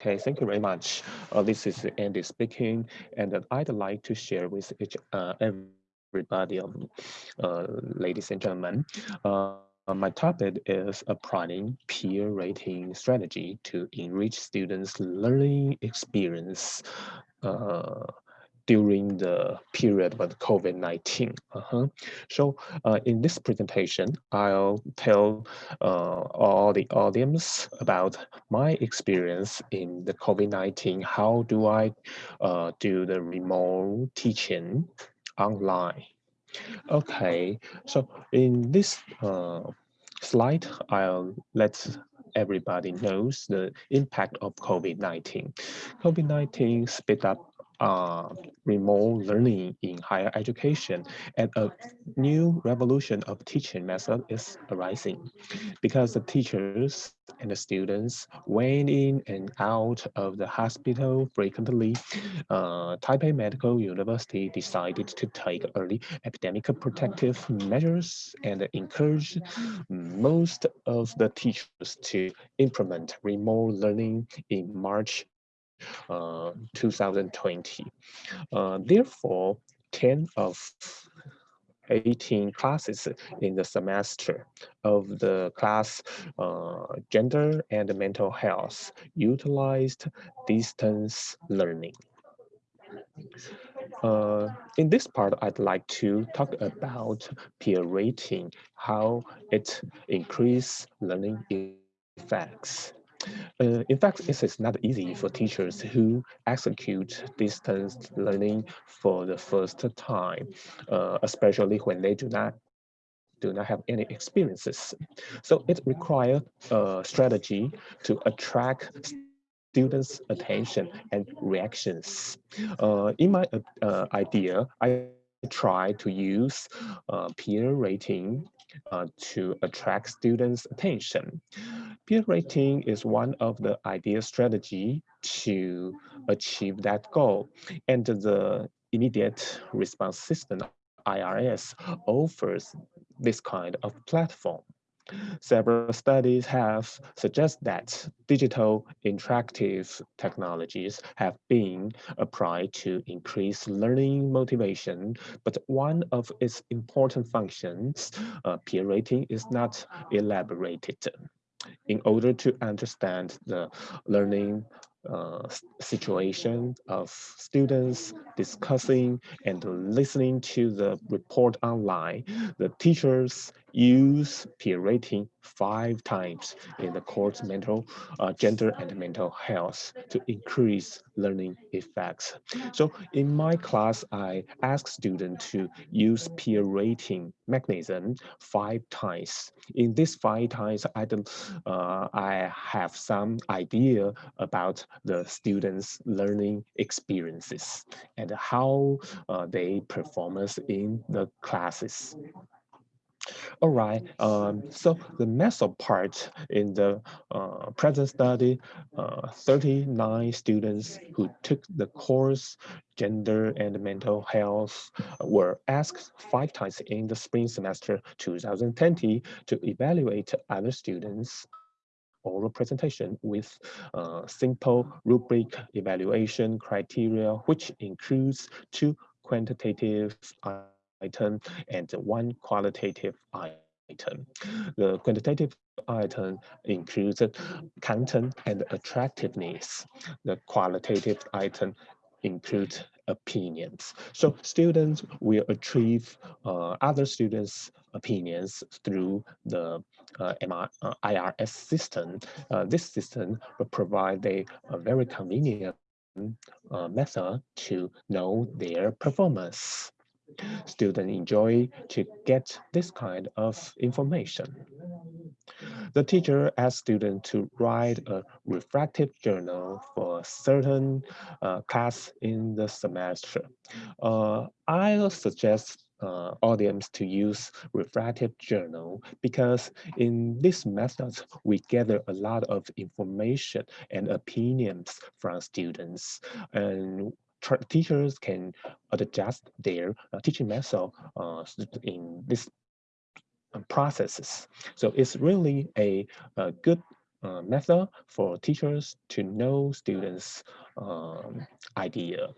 Okay, thank you very much. Uh, this is Andy speaking, and I'd like to share with each, uh, everybody, um, uh, ladies and gentlemen. Uh, my topic is applying peer rating strategy to enrich students' learning experience uh, during the period of COVID-19. Uh -huh. So uh, in this presentation, I'll tell uh, all the audience about my experience in the COVID-19. How do I uh, do the remote teaching online? Okay, so in this uh, slide, I'll let everybody knows the impact of COVID-19. COVID-19 sped up uh, remote learning in higher education and a new revolution of teaching method is arising because the teachers and the students went in and out of the hospital frequently. Uh, Taipei Medical University decided to take early epidemic protective measures and encourage most of the teachers to implement remote learning in March uh, 2020. Uh, therefore, 10 of 18 classes in the semester of the class uh, gender and mental health utilized distance learning. Uh, in this part, I'd like to talk about peer rating, how it increase learning effects. Uh, in fact, it is not easy for teachers who execute distance learning for the first time, uh, especially when they do not do not have any experiences. So it requires a strategy to attract students' attention and reactions. Uh, in my uh, idea, I try to use uh, peer rating uh, to attract students' attention. Peer rating is one of the ideal strategy to achieve that goal. And the immediate response system, IRS, offers this kind of platform. Several studies have suggested that digital interactive technologies have been applied to increase learning motivation, but one of its important functions, uh, peer rating, is not elaborated. In order to understand the learning uh, situation of students discussing and listening to the report online, the teachers use peer rating five times in the course mental uh, gender and mental health to increase learning effects. So in my class, I ask students to use peer rating mechanism five times. In this five times, I, don't, uh, I have some idea about the students' learning experiences and how uh, they performance in the classes. All right, um, so the method part in the uh, present study, uh, 39 students who took the course gender and mental health were asked five times in the spring semester 2020 to evaluate other students oral presentation with uh, simple rubric evaluation criteria, which includes two quantitative item and one qualitative item. The quantitative item includes content and attractiveness. The qualitative item includes opinions. So students will achieve uh, other students' opinions through the uh, MR, uh, IRS system. Uh, this system will provide a, a very convenient uh, method to know their performance students enjoy to get this kind of information. The teacher asks students to write a reflective journal for a certain uh, class in the semester. Uh, I'll suggest uh, audience to use reflective journal because in this method we gather a lot of information and opinions from students and teachers can adjust their uh, teaching method uh, in this uh, processes. So it's really a, a good uh, method for teachers to know students' um, idea.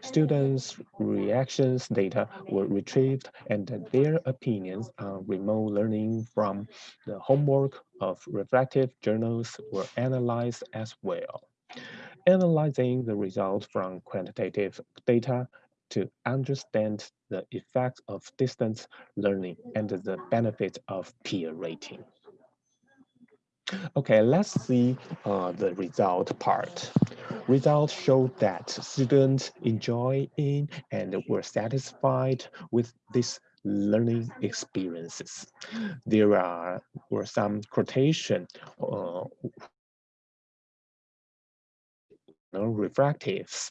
Students' reactions data were retrieved and their opinions on remote learning from the homework of reflective journals were analyzed as well. Analyzing the results from quantitative data to understand the effects of distance learning and the benefits of peer rating. Okay, let's see uh, the result part. Results show that students enjoying and were satisfied with these learning experiences. There are were some quotation uh, refractives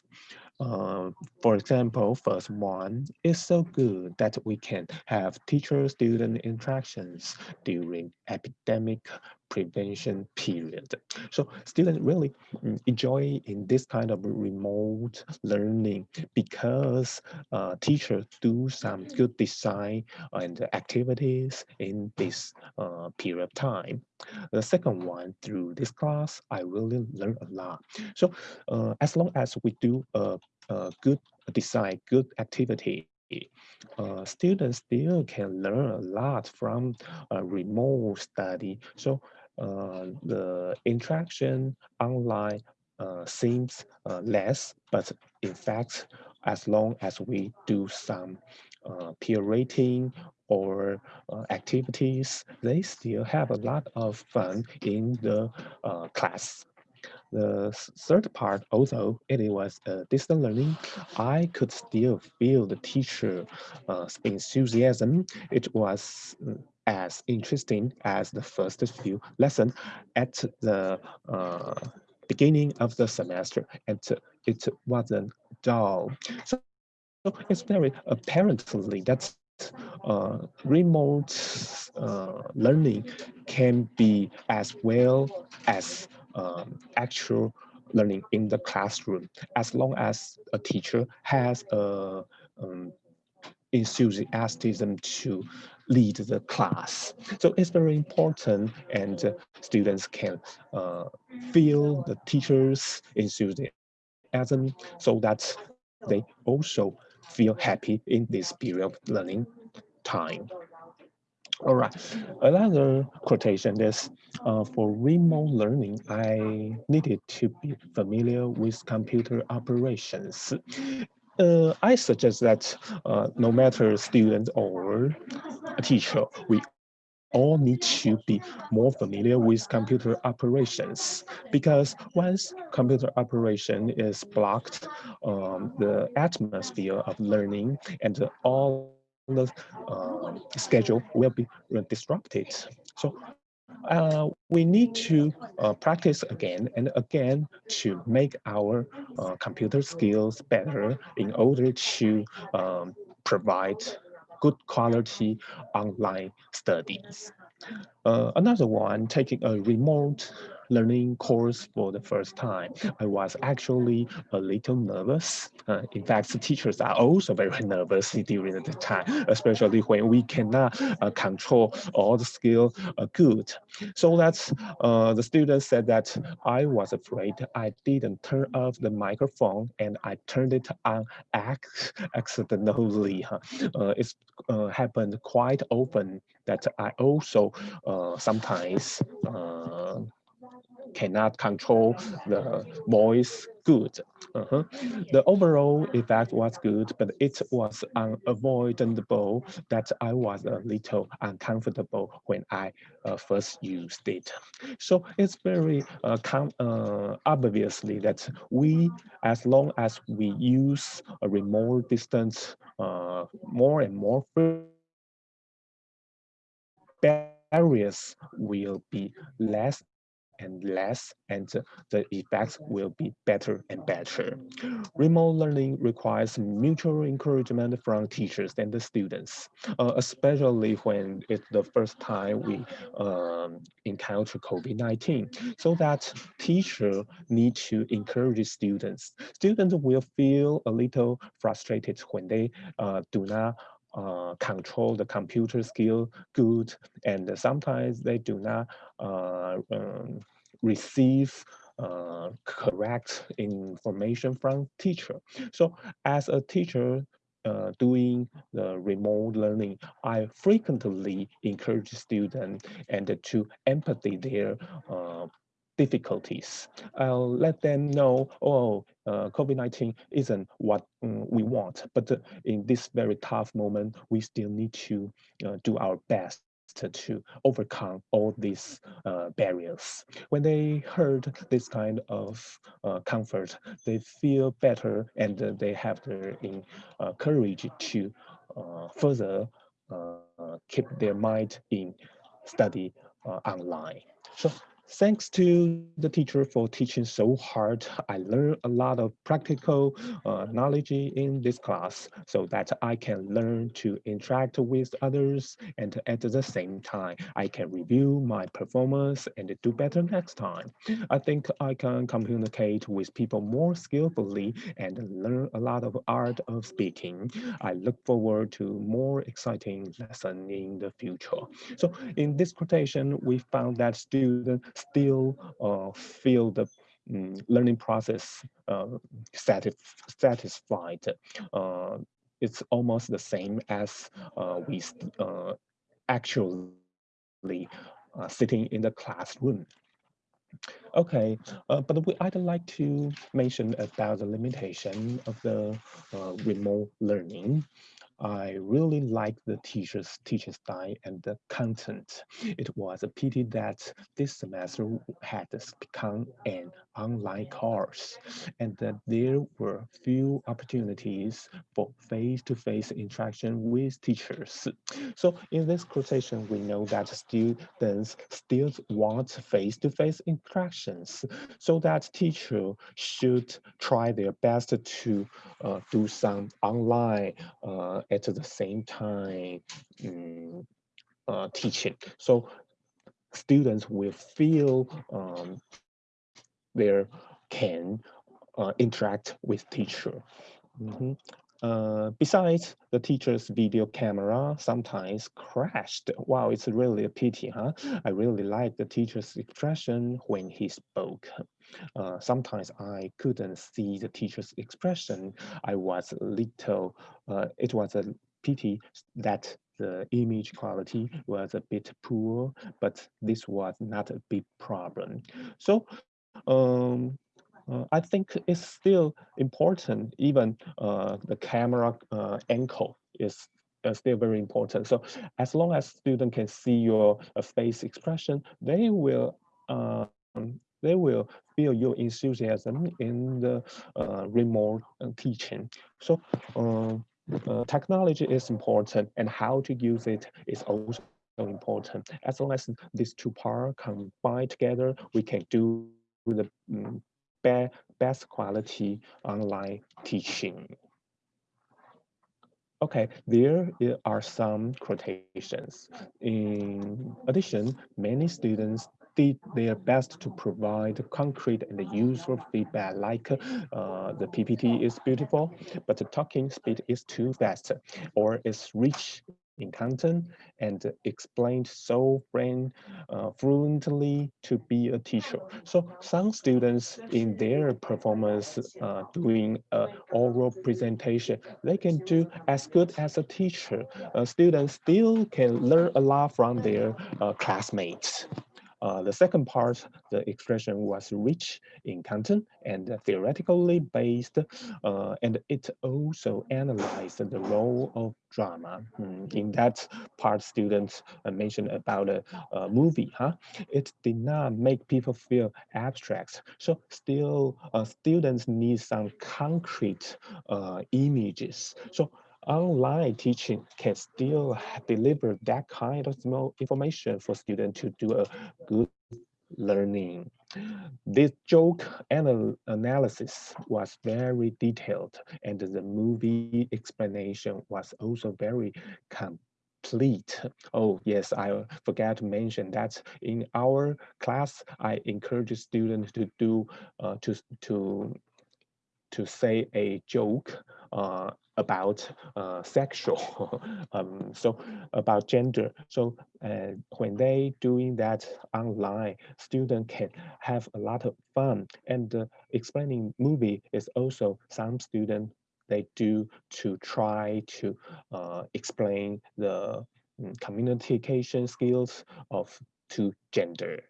uh, for example, first one is so good that we can have teacher-student interactions during epidemic prevention period. So students really enjoy in this kind of remote learning because uh, teachers do some good design and activities in this uh, period of time. The second one, through this class, I really learn a lot. So uh, as long as we do a, a good design, good activity, uh, students still can learn a lot from a remote study. So uh, the interaction online uh, seems uh, less, but in fact, as long as we do some uh, peer rating or uh, activities, they still have a lot of fun in the uh, class. The third part, although it was uh, distant learning, I could still feel the teacher uh, enthusiasm. It was mm, as interesting as the first few lessons at the uh, beginning of the semester, and it wasn't dull. So, so it's very apparently that uh, remote uh, learning can be as well as um, actual learning in the classroom as long as a teacher has a um, enthusiasm to lead the class. So it's very important and uh, students can uh, feel the teacher's enthusiasm so that they also feel happy in this period of learning time. All right, another quotation is uh, for remote learning, I needed to be familiar with computer operations. Uh, I suggest that uh, no matter student or a teacher, we all need to be more familiar with computer operations because once computer operation is blocked, um, the atmosphere of learning and all the uh, schedule will be disrupted. So uh, we need to uh, practice again and again to make our uh, computer skills better in order to um, provide good quality online studies. Uh, another one, taking a remote learning course for the first time, I was actually a little nervous. Uh, in fact, the teachers are also very nervous during the time, especially when we cannot uh, control all the skill uh, good. So that's uh, the students said that I was afraid I didn't turn off the microphone and I turned it on accidentally. Uh, it's uh, happened quite often that I also sometimes cannot control the voice good. Uh -huh. The overall effect was good, but it was unavoidable that I was a little uncomfortable when I uh, first used it. So it's very uh, uh, obviously that we, as long as we use a remote distance uh, more and more barriers will be less and less, and the effects will be better and better. Remote learning requires mutual encouragement from teachers and the students, uh, especially when it's the first time we um, encounter COVID-19, so that teachers need to encourage students. Students will feel a little frustrated when they uh, do not uh, control the computer skill good, and sometimes they do not uh, um, receive uh, correct information from teacher. So as a teacher uh, doing the remote learning, I frequently encourage students and to empathy their uh, difficulties. I'll let them know, oh, uh, COVID-19 isn't what um, we want, but uh, in this very tough moment, we still need to uh, do our best to overcome all these uh, barriers. When they heard this kind of uh, comfort, they feel better and they have the uh, courage to further keep their mind in study online. So Thanks to the teacher for teaching so hard, I learned a lot of practical uh, knowledge in this class so that I can learn to interact with others and at the same time, I can review my performance and do better next time. I think I can communicate with people more skillfully and learn a lot of art of speaking. I look forward to more exciting lesson in the future. So in this quotation, we found that students still uh, feel the um, learning process uh, satisf satisfied. Uh, it's almost the same as we actually sitting in the classroom. Okay, uh, but we, I'd like to mention about the limitation of the uh, remote learning. I really like the teacher's teaching style and the content. It was a pity that this semester had become an online course and that there were few opportunities for face-to-face -face interaction with teachers. So in this quotation, we know that students still want face-to-face -face interactions so that teacher should try their best to uh, do some online uh, at the same time um, uh, teaching. So students will feel um, they can uh, interact with teacher. Mm -hmm. Uh, besides, the teacher's video camera sometimes crashed. Wow, it's really a pity, huh? I really like the teacher's expression when he spoke. Uh, sometimes I couldn't see the teacher's expression. I was little, uh, it was a pity that the image quality was a bit poor, but this was not a big problem. So um, uh, I think it's still important, even uh, the camera uh, angle is uh, still very important. So as long as student can see your uh, face expression, they will um, they will feel your enthusiasm in the uh, remote teaching. So technology is important and how to use it is also important. As long as these two parts combine together, we can do the um, be best quality online teaching. Okay, there are some quotations. In addition, many students did their best to provide concrete and useful feedback like uh, the PPT is beautiful, but the talking speed is too fast or is rich in content and explained so friend, uh, fluently to be a teacher. So some students in their performance uh, doing an oral presentation, they can do as good as a teacher. Uh, students still can learn a lot from their uh, classmates. Uh, the second part, the expression was rich in content and theoretically based, uh, and it also analyzed the role of drama. Mm, in that part, students uh, mentioned about a, a, movie, huh? It did not make people feel abstract. So still, uh, students need some concrete uh, images. So online teaching can still deliver that kind of information for students to do a good learning. This joke anal analysis was very detailed and the movie explanation was also very complete. Oh yes, I forgot to mention that in our class, I encourage students to do uh, to to to say a joke uh, about uh, sexual, um, so about gender. So uh, when they doing that online, student can have a lot of fun. And uh, explaining movie is also some student they do to try to uh, explain the mm, communication skills of two gender.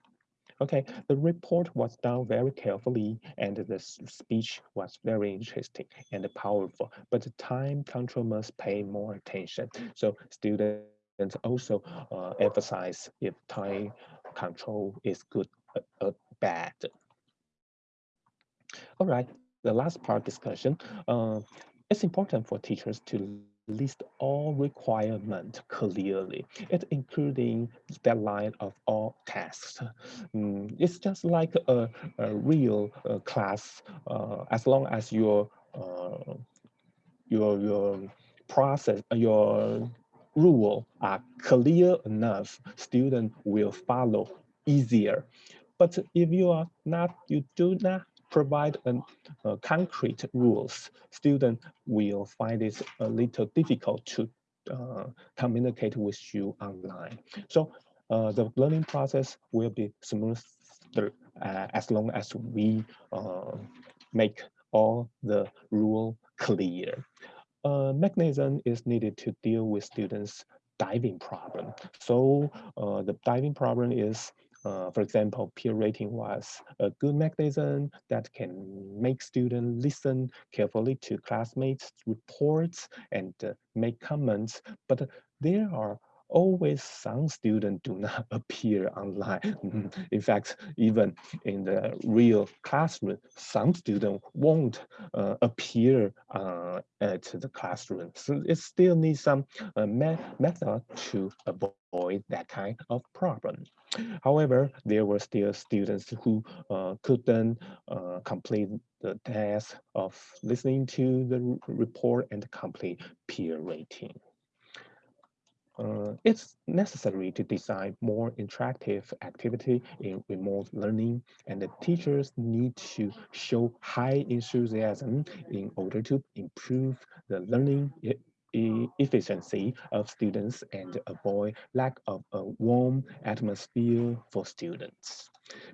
Okay, the report was done very carefully and the speech was very interesting and powerful, but the time control must pay more attention. So students also uh, emphasize if time control is good or uh, uh, bad. All right, the last part discussion. Uh, it's important for teachers to list all requirements clearly. It including deadline of all tasks. Mm, it's just like a, a real uh, class. Uh, as long as your uh, your your process, your rule are clear enough, student will follow easier. But if you are not, you do not provide an, uh, concrete rules, student will find it a little difficult to uh, communicate with you online. So uh, the learning process will be smoother uh, as long as we uh, make all the rule clear. A mechanism is needed to deal with students' diving problem. So uh, the diving problem is uh, for example, peer rating was a good mechanism that can make students listen carefully to classmates' reports and uh, make comments, but there are always some students do not appear online. Mm-hmm. in fact, even in the real classroom, some students won't uh, appear uh, at the classroom. So it still needs some uh, me method to avoid that kind of problem. However, there were still students who uh, couldn't uh, complete the task of listening to the report and complete peer rating. Uh, it's necessary to design more interactive activity in remote learning and the teachers need to show high enthusiasm in order to improve the learning efficiency of students and avoid lack of a warm atmosphere for students.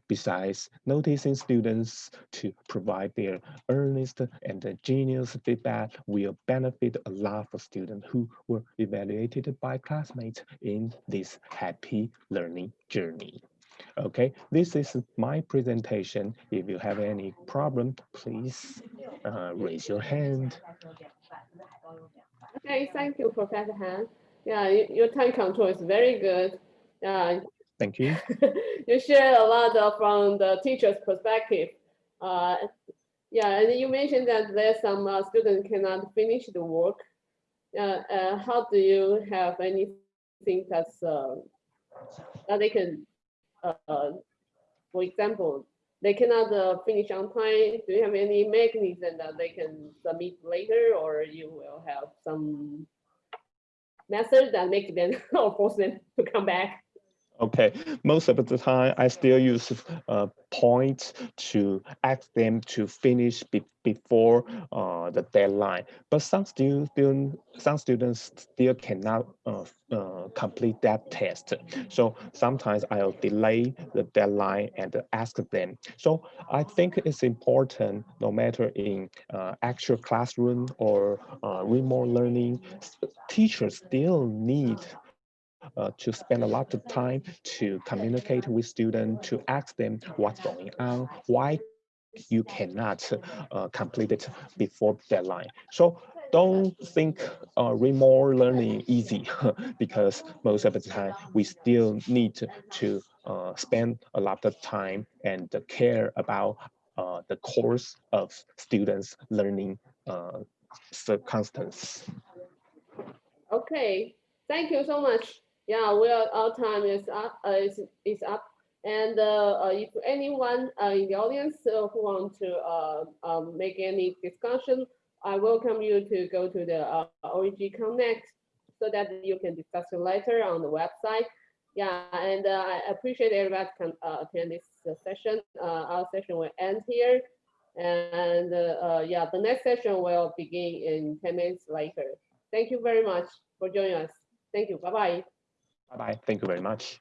Besides, noticing students to provide their earnest and genius feedback will benefit a lot for students who were evaluated by classmates in this happy learning journey. Okay, this is my presentation. If you have any problem, please uh, raise your hand. Okay, thank you, Professor Han. Yeah, your time control is very good. Yeah. Thank you. you share a lot of, from the teacher's perspective. Uh, yeah, and you mentioned that there's some uh, students cannot finish the work. Uh, uh, how do you have anything that's uh, that they can, uh, for example, they cannot uh, finish on time. Do you have any mechanism that they can submit later, or you will have some method that make them or force them to come back? Okay, most of the time I still use uh, points to ask them to finish be before uh, the deadline. But some still some students still cannot uh, uh, complete that test. So sometimes I'll delay the deadline and ask them. So I think it's important, no matter in uh, actual classroom or uh, remote learning, teachers still need uh, to spend a lot of time to communicate with students, to ask them what's going on, why you cannot uh, complete it before deadline. So don't think uh, remote learning easy because most of the time we still need to, uh, spend a lot of time and care about uh, the course of students learning uh, circumstances. Okay, thank you so much yeah, well, our time is up. Uh, is, is up. And uh, uh, if anyone uh, in the audience uh, who want to um, make any discussion, I welcome you to go to the uh, OEG Connect so that you can discuss it later on the website. Yeah, and I appreciate everybody can attend this session. our session will end here. And yeah, the next session will begin in 10 minutes later. Thank you very much for joining us. Thank you. Bye-bye. Bye-bye. Thank you very much.